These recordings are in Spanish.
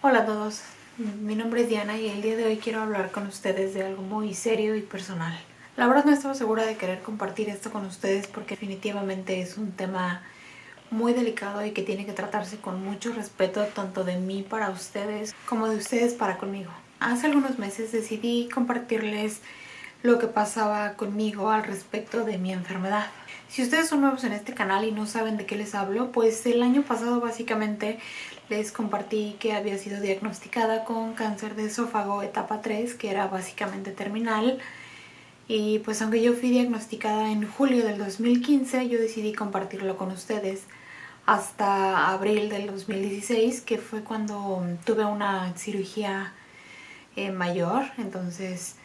Hola a todos, mi nombre es Diana y el día de hoy quiero hablar con ustedes de algo muy serio y personal. La verdad no estaba segura de querer compartir esto con ustedes porque definitivamente es un tema muy delicado y que tiene que tratarse con mucho respeto tanto de mí para ustedes como de ustedes para conmigo. Hace algunos meses decidí compartirles lo que pasaba conmigo al respecto de mi enfermedad. Si ustedes son nuevos en este canal y no saben de qué les hablo, pues el año pasado básicamente les compartí que había sido diagnosticada con cáncer de esófago etapa 3, que era básicamente terminal. Y pues aunque yo fui diagnosticada en julio del 2015, yo decidí compartirlo con ustedes hasta abril del 2016, que fue cuando tuve una cirugía eh, mayor. Entonces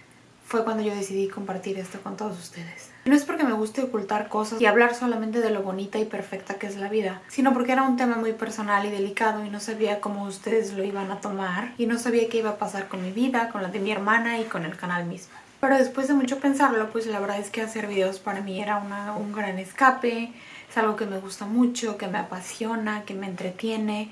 fue cuando yo decidí compartir esto con todos ustedes. No es porque me guste ocultar cosas y hablar solamente de lo bonita y perfecta que es la vida, sino porque era un tema muy personal y delicado y no sabía cómo ustedes lo iban a tomar y no sabía qué iba a pasar con mi vida, con la de mi hermana y con el canal mismo. Pero después de mucho pensarlo, pues la verdad es que hacer videos para mí era un gran escape, es algo que me gusta mucho, que me apasiona, que me entretiene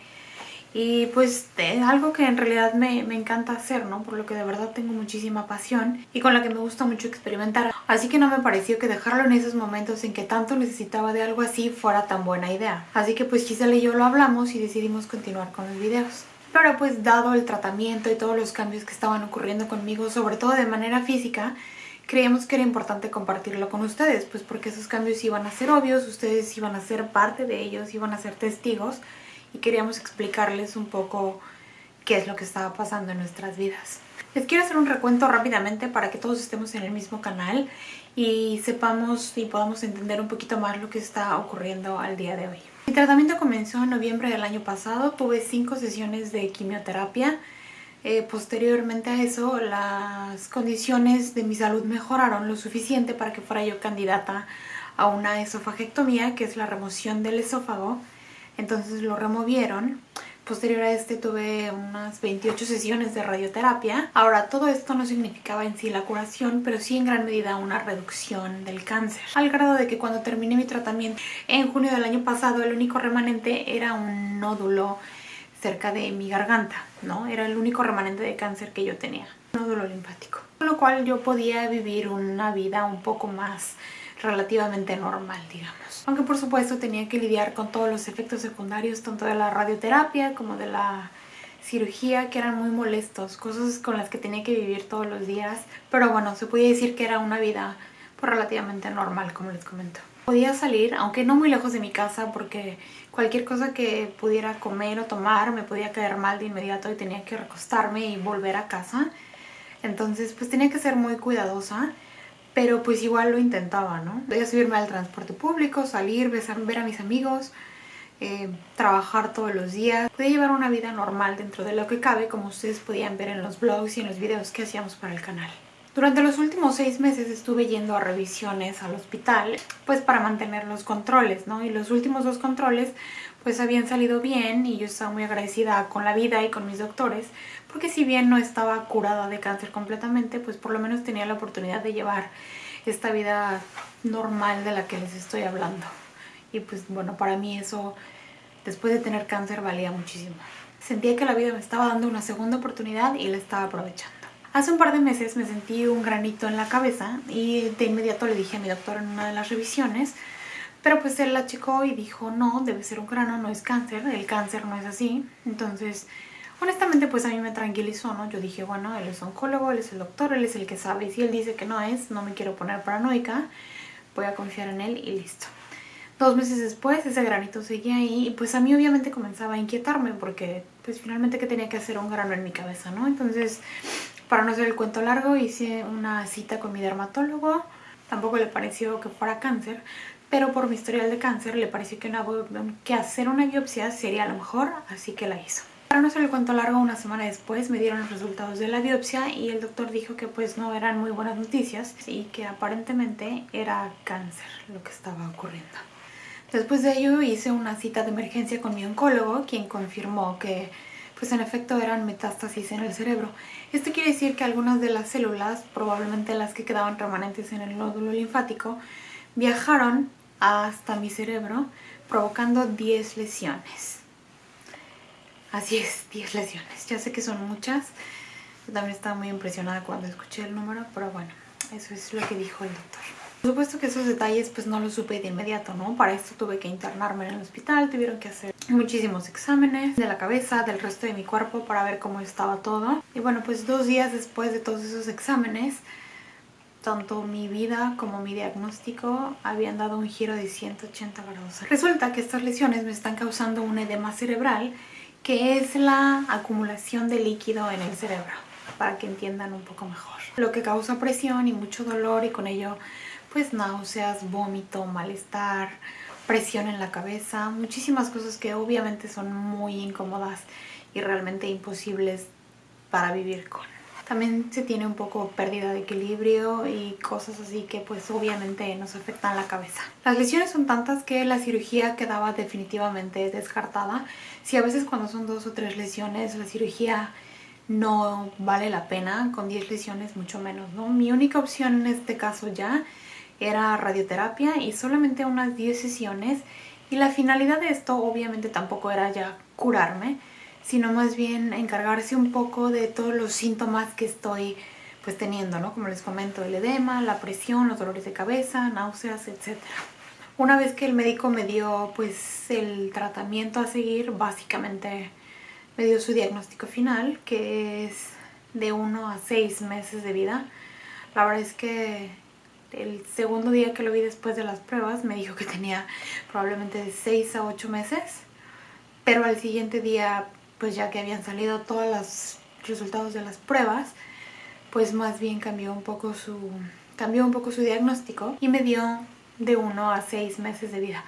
y pues es algo que en realidad me, me, encanta hacer, ¿no? Por lo que de verdad tengo muchísima pasión y con la que me gusta mucho experimentar. Así que no me pareció que dejarlo en esos momentos en que tanto necesitaba de algo así fuera tan buena idea. Así que pues Giselle y yo lo hablamos y decidimos continuar con los videos. Pero pues dado el tratamiento y todos los cambios que estaban ocurriendo conmigo, sobre todo de manera física, creíamos que era importante compartirlo con ustedes, pues porque esos cambios iban a ser obvios, ustedes iban a ser parte de ellos, iban a ser testigos y queríamos explicarles un poco qué es lo que estaba pasando en nuestras vidas. Les quiero hacer un recuento rápidamente para que todos estemos en el mismo canal y sepamos y podamos entender un poquito más lo que está ocurriendo al día de hoy. Mi tratamiento comenzó en noviembre del año pasado, tuve cinco sesiones de quimioterapia. Eh, posteriormente a eso, las condiciones de mi salud mejoraron lo suficiente para que fuera yo candidata a una esofagectomía, que es la remoción del esófago entonces lo removieron. Posterior a este tuve unas 28 sesiones de radioterapia. Ahora, todo esto no significaba en sí la curación, pero sí en gran medida una reducción del cáncer. Al grado de que cuando terminé mi tratamiento en junio del año pasado, el único remanente era un nódulo cerca de mi garganta, ¿no? Era el único remanente de cáncer que yo tenía, nódulo linfático. Con lo cual yo podía vivir una vida un poco más relativamente normal, digamos. Aunque por supuesto tenía que lidiar con todos los efectos secundarios, tanto de la radioterapia como de la cirugía, que eran muy molestos, cosas con las que tenía que vivir todos los días. Pero bueno, se podía decir que era una vida pues, relativamente normal, como les comento. Podía salir, aunque no muy lejos de mi casa, porque cualquier cosa que pudiera comer o tomar me podía caer mal de inmediato y tenía que recostarme y volver a casa. Entonces pues tenía que ser muy cuidadosa pero pues igual lo intentaba, ¿no? Podía subirme al transporte público, salir, ver a mis amigos, eh, trabajar todos los días. Podía llevar una vida normal dentro de lo que cabe, como ustedes podían ver en los blogs y en los videos que hacíamos para el canal. Durante los últimos seis meses estuve yendo a revisiones al hospital, pues para mantener los controles, ¿no? Y los últimos dos controles pues habían salido bien y yo estaba muy agradecida con la vida y con mis doctores, porque si bien no estaba curada de cáncer completamente, pues por lo menos tenía la oportunidad de llevar esta vida normal de la que les estoy hablando. Y pues bueno, para mí eso, después de tener cáncer, valía muchísimo. Sentía que la vida me estaba dando una segunda oportunidad y la estaba aprovechando. Hace un par de meses me sentí un granito en la cabeza y de inmediato le dije a mi doctor en una de las revisiones, pero pues él la checó y dijo, no, debe ser un grano, no es cáncer, el cáncer no es así. Entonces, honestamente pues a mí me tranquilizó, ¿no? Yo dije, bueno, él es oncólogo, él es el doctor, él es el que sabe. Y si él dice que no es, no me quiero poner paranoica, voy a confiar en él y listo. Dos meses después ese granito seguía ahí y pues a mí obviamente comenzaba a inquietarme porque pues finalmente que tenía que hacer un grano en mi cabeza, ¿no? Entonces para no hacer el cuento largo, hice una cita con mi dermatólogo. Tampoco le pareció que fuera cáncer, pero por mi historial de cáncer le pareció que, que hacer una biopsia sería lo mejor, así que la hizo. Para no hacer el cuento largo, una semana después me dieron los resultados de la biopsia y el doctor dijo que pues no eran muy buenas noticias y que aparentemente era cáncer lo que estaba ocurriendo. Después de ello hice una cita de emergencia con mi oncólogo, quien confirmó que pues en efecto eran metástasis en el cerebro. Esto quiere decir que algunas de las células, probablemente las que quedaban remanentes en el nódulo linfático, viajaron hasta mi cerebro provocando 10 lesiones. Así es, 10 lesiones. Ya sé que son muchas. Yo también estaba muy impresionada cuando escuché el número, pero bueno, eso es lo que dijo el doctor. Por supuesto que esos detalles pues no los supe de inmediato, ¿no? Para esto tuve que internarme en el hospital, tuvieron que hacer muchísimos exámenes de la cabeza, del resto de mi cuerpo para ver cómo estaba todo. Y bueno, pues dos días después de todos esos exámenes, tanto mi vida como mi diagnóstico habían dado un giro de 180 grados. Resulta que estas lesiones me están causando un edema cerebral que es la acumulación de líquido en el cerebro, para que entiendan un poco mejor. Lo que causa presión y mucho dolor y con ello pues náuseas, vómito, malestar, presión en la cabeza, muchísimas cosas que obviamente son muy incómodas y realmente imposibles para vivir con. También se tiene un poco pérdida de equilibrio y cosas así que pues obviamente nos afectan la cabeza. Las lesiones son tantas que la cirugía quedaba definitivamente descartada. Si a veces cuando son dos o tres lesiones la cirugía no vale la pena, con 10 lesiones mucho menos, ¿no? Mi única opción en este caso ya era radioterapia y solamente unas 10 sesiones y la finalidad de esto obviamente tampoco era ya curarme, sino más bien encargarse un poco de todos los síntomas que estoy pues teniendo, ¿no? Como les comento, el edema, la presión, los dolores de cabeza, náuseas, etc. Una vez que el médico me dio pues el tratamiento a seguir, básicamente me dio su diagnóstico final, que es de 1 a 6 meses de vida. La verdad es que el segundo día que lo vi después de las pruebas me dijo que tenía probablemente de 6 a 8 meses, pero al siguiente día pues ya que habían salido todos los resultados de las pruebas, pues más bien cambió un poco su, cambió un poco su diagnóstico y me dio de 1 a 6 meses de vida.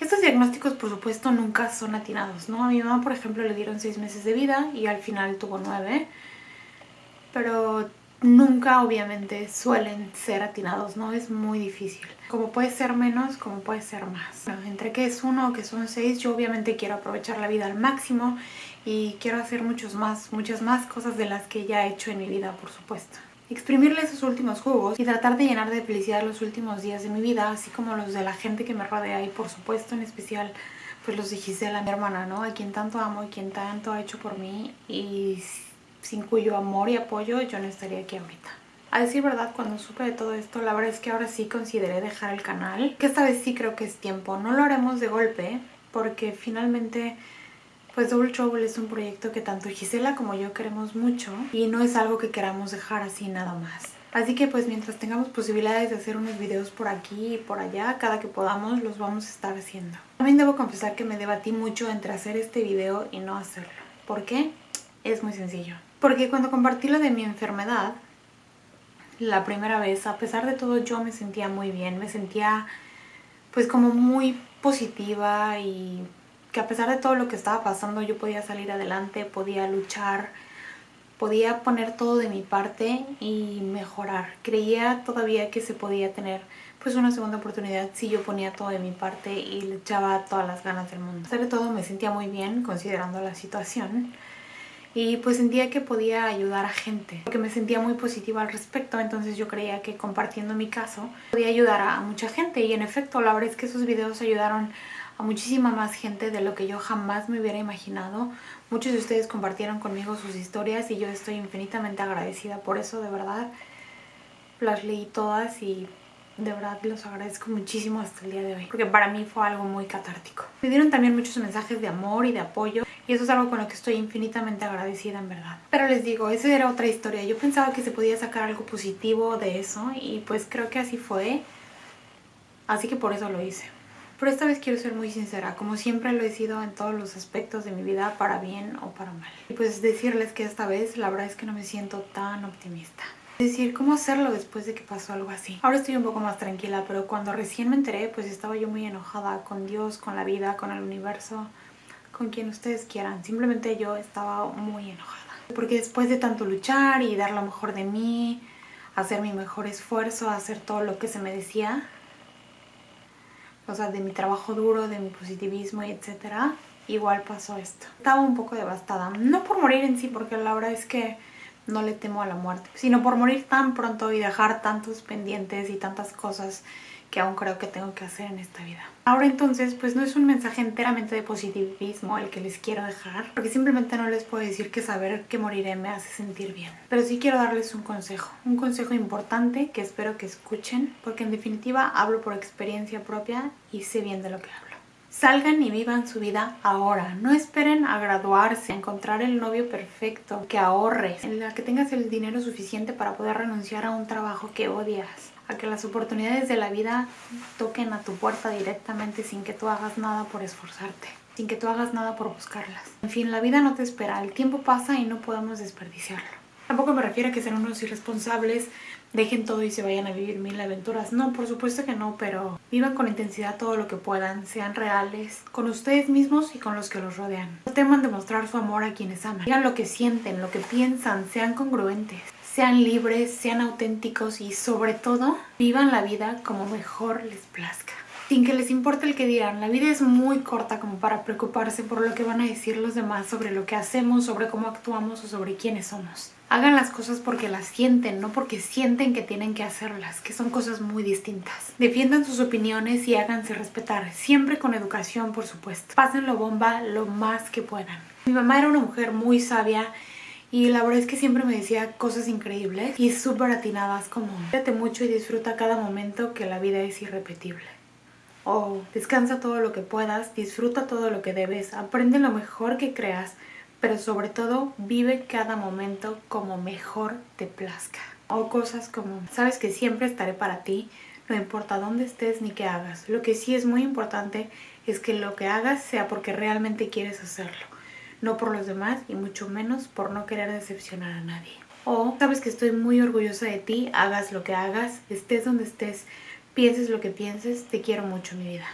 Estos diagnósticos, por supuesto, nunca son atinados, ¿no? A mi mamá, por ejemplo, le dieron 6 meses de vida y al final tuvo 9. Pero nunca, obviamente, suelen ser atinados, ¿no? Es muy difícil. Como puede ser menos, como puede ser más. entre que es uno o que son 6, yo obviamente quiero aprovechar la vida al máximo y quiero hacer muchos más, muchas más cosas de las que ya he hecho en mi vida, por supuesto. Exprimirle esos últimos jugos y tratar de llenar de felicidad los últimos días de mi vida, así como los de la gente que me rodea y por supuesto en especial pues los de Gisela, mi hermana, ¿no? A quien tanto amo y quien tanto ha hecho por mí y sin cuyo amor y apoyo yo no estaría aquí ahorita. A decir verdad, cuando supe de todo esto, la verdad es que ahora sí consideré dejar el canal, que esta vez sí creo que es tiempo. No lo haremos de golpe, porque finalmente pues Double Trouble es un proyecto que tanto Gisela como yo queremos mucho y no es algo que queramos dejar así nada más. Así que pues mientras tengamos posibilidades de hacer unos videos por aquí y por allá, cada que podamos los vamos a estar haciendo. También debo confesar que me debatí mucho entre hacer este video y no hacerlo. ¿Por qué? Es muy sencillo. Porque cuando compartí lo de mi enfermedad, la primera vez, a pesar de todo yo me sentía muy bien, me sentía pues como muy positiva y que a pesar de todo lo que estaba pasando yo podía salir adelante, podía luchar, podía poner todo de mi parte y mejorar. Creía todavía que se podía tener pues una segunda oportunidad si yo ponía todo de mi parte y le echaba todas las ganas del mundo. A pesar de todo me sentía muy bien considerando la situación y pues sentía que podía ayudar a gente porque me sentía muy positiva al respecto entonces yo creía que compartiendo mi caso podía ayudar a mucha gente y en efecto la verdad es que esos videos ayudaron muchísima más gente de lo que yo jamás me hubiera imaginado. Muchos de ustedes compartieron conmigo sus historias y yo estoy infinitamente agradecida por eso, de verdad. Las leí todas y de verdad los agradezco muchísimo hasta el día de hoy, porque para mí fue algo muy catártico. Me dieron también muchos mensajes de amor y de apoyo y eso es algo con lo que estoy infinitamente agradecida en verdad. Pero les digo, esa era otra historia. Yo pensaba que se podía sacar algo positivo de eso y pues creo que así fue. Así que por eso lo hice. Pero esta vez quiero ser muy sincera, como siempre lo he sido en todos los aspectos de mi vida, para bien o para mal. Y pues decirles que esta vez la verdad es que no me siento tan optimista. Es decir, ¿cómo hacerlo después de que pasó algo así? Ahora estoy un poco más tranquila, pero cuando recién me enteré, pues estaba yo muy enojada con Dios, con la vida, con el universo, con quien ustedes quieran. Simplemente yo estaba muy enojada. Porque después de tanto luchar y dar lo mejor de mí, hacer mi mejor esfuerzo, hacer todo lo que se me decía, de mi trabajo duro, de mi positivismo etcétera, igual pasó esto. Estaba un poco devastada, no por morir en sí, porque la verdad es que no le temo a la muerte, sino por morir tan pronto y dejar tantos pendientes y tantas cosas que aún creo que tengo que hacer en esta vida. Ahora entonces, pues no es un mensaje enteramente de positivismo el que les quiero dejar, porque simplemente no les puedo decir que saber que moriré me hace sentir bien. Pero sí quiero darles un consejo, un consejo importante que espero que escuchen, porque en definitiva hablo por experiencia propia y sé bien de lo que hablo. Salgan y vivan su vida ahora. No esperen a graduarse, a encontrar el novio perfecto, que ahorres, en la que tengas el dinero suficiente para poder renunciar a un trabajo que odias, a que las oportunidades de la vida toquen a tu puerta directamente sin que tú hagas nada por esforzarte, sin que tú hagas nada por buscarlas. En fin, la vida no te espera, el tiempo pasa y no podemos desperdiciarlo. Tampoco me refiero a que sean unos irresponsables, dejen todo y se vayan a vivir mil aventuras. No, por supuesto que no, pero vivan con intensidad todo lo que puedan, sean reales con ustedes mismos y con los que los rodean. No teman demostrar su amor a quienes aman. Digan lo que sienten, lo que piensan, sean congruentes. Sean libres, sean auténticos y sobre todo vivan la vida como mejor les plazca sin que les importe el que dirán. La vida es muy corta como para preocuparse por lo que van a decir los demás sobre lo que hacemos, sobre cómo actuamos o sobre quiénes somos. Hagan las cosas porque las sienten, no porque sienten que tienen que hacerlas, que son cosas muy distintas. Defiendan sus opiniones y háganse respetar, siempre con educación por supuesto. Pásenlo bomba lo más que puedan. Mi mamá era una mujer muy sabia y la verdad es que siempre me decía cosas increíbles y súper atinadas como cuídate mucho y disfruta cada momento que la vida es irrepetible o descansa todo lo que puedas, disfruta todo lo que debes, aprende lo mejor que creas, pero sobre todo vive cada momento como mejor te plazca. O cosas como, sabes que siempre estaré para ti, no importa dónde estés ni qué hagas. Lo que sí es muy importante es que lo que hagas sea porque realmente quieres hacerlo, no por los demás y mucho menos por no querer decepcionar a nadie. O sabes que estoy muy orgullosa de ti, hagas lo que hagas, estés donde estés, pienses lo que pienses, te quiero mucho mi vida.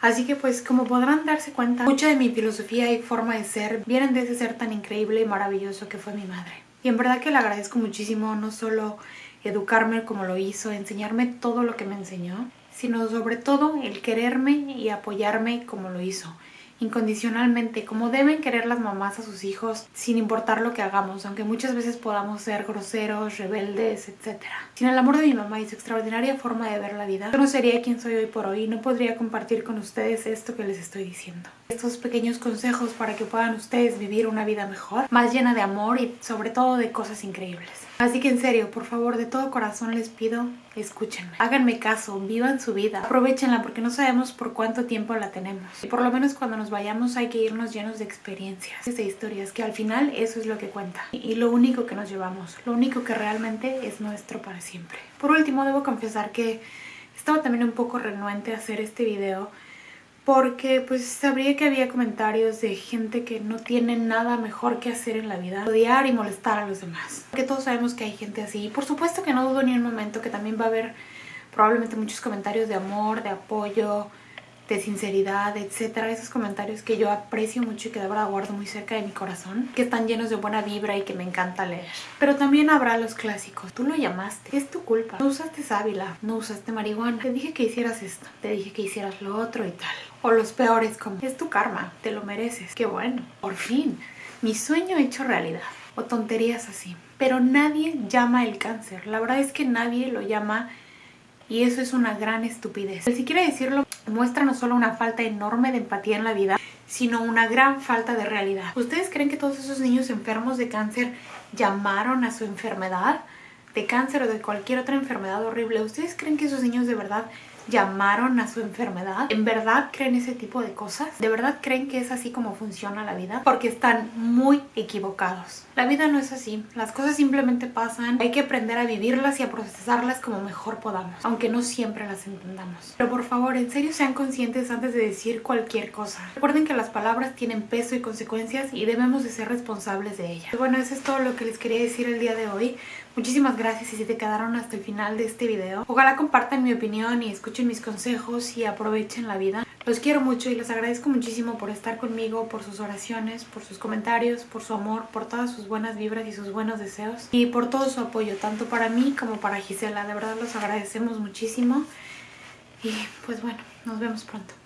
Así que pues como podrán darse cuenta, mucha de mi filosofía y forma de ser vienen de ese ser tan increíble y maravilloso que fue mi madre. Y en verdad que le agradezco muchísimo no solo educarme como lo hizo, enseñarme todo lo que me enseñó, sino sobre todo el quererme y apoyarme como lo hizo incondicionalmente, como deben querer las mamás a sus hijos sin importar lo que hagamos, aunque muchas veces podamos ser groseros, rebeldes, etc. Sin el amor de mi mamá y su extraordinaria forma de ver la vida, yo no sería quien soy hoy por hoy y no podría compartir con ustedes esto que les estoy diciendo. Estos pequeños consejos para que puedan ustedes vivir una vida mejor, más llena de amor y sobre todo de cosas increíbles. Así que en serio, por favor, de todo corazón les pido, escúchenme. Háganme caso, vivan su vida, aprovechenla porque no sabemos por cuánto tiempo la tenemos. Y por lo menos cuando nos vayamos hay que irnos llenos de experiencias, de historias, que al final eso es lo que cuenta. Y lo único que nos llevamos, lo único que realmente es nuestro para siempre. Por último, debo confesar que estaba también un poco renuente a hacer este video porque pues sabría que había comentarios de gente que no tiene nada mejor que hacer en la vida, odiar y molestar a los demás. Que todos sabemos que hay gente así y por supuesto que no dudo ni un momento que también va a haber probablemente muchos comentarios de amor, de apoyo, de sinceridad, etcétera, esos comentarios que yo aprecio mucho y que de verdad guardo muy cerca de mi corazón, que están llenos de buena vibra y que me encanta leer. Pero también habrá los clásicos. Tú lo llamaste, es tu culpa. No usaste sábila, no usaste marihuana. Te dije que hicieras esto, te dije que hicieras lo otro y tal. O los peores como, es tu karma, te lo mereces. Qué bueno, por fin, mi sueño hecho realidad. O tonterías así. Pero nadie llama el cáncer. La verdad es que nadie lo llama y eso es una gran estupidez. Si quiere decirlo, muestra no solo una falta enorme de empatía en la vida, sino una gran falta de realidad. ¿Ustedes creen que todos esos niños enfermos de cáncer llamaron a su enfermedad? De cáncer o de cualquier otra enfermedad horrible. ¿Ustedes creen que esos niños de verdad llamaron a su enfermedad? ¿En verdad creen ese tipo de cosas? ¿De verdad creen que es así como funciona la vida? Porque están muy equivocados. La vida no es así. Las cosas simplemente pasan. Hay que aprender a vivirlas y a procesarlas como mejor podamos, aunque no siempre las entendamos. Pero por favor, en serio sean conscientes antes de decir cualquier cosa. Recuerden que las palabras tienen peso y consecuencias y debemos de ser responsables de ellas. Bueno, eso es todo lo que les quería decir el día de hoy. Muchísimas gracias y si te quedaron hasta el final de este video. Ojalá compartan mi opinión y mis consejos y aprovechen la vida. Los quiero mucho y les agradezco muchísimo por estar conmigo, por sus oraciones, por sus comentarios, por su amor, por todas sus buenas vibras y sus buenos deseos y por todo su apoyo, tanto para mí como para Gisela. De verdad los agradecemos muchísimo y pues bueno, nos vemos pronto.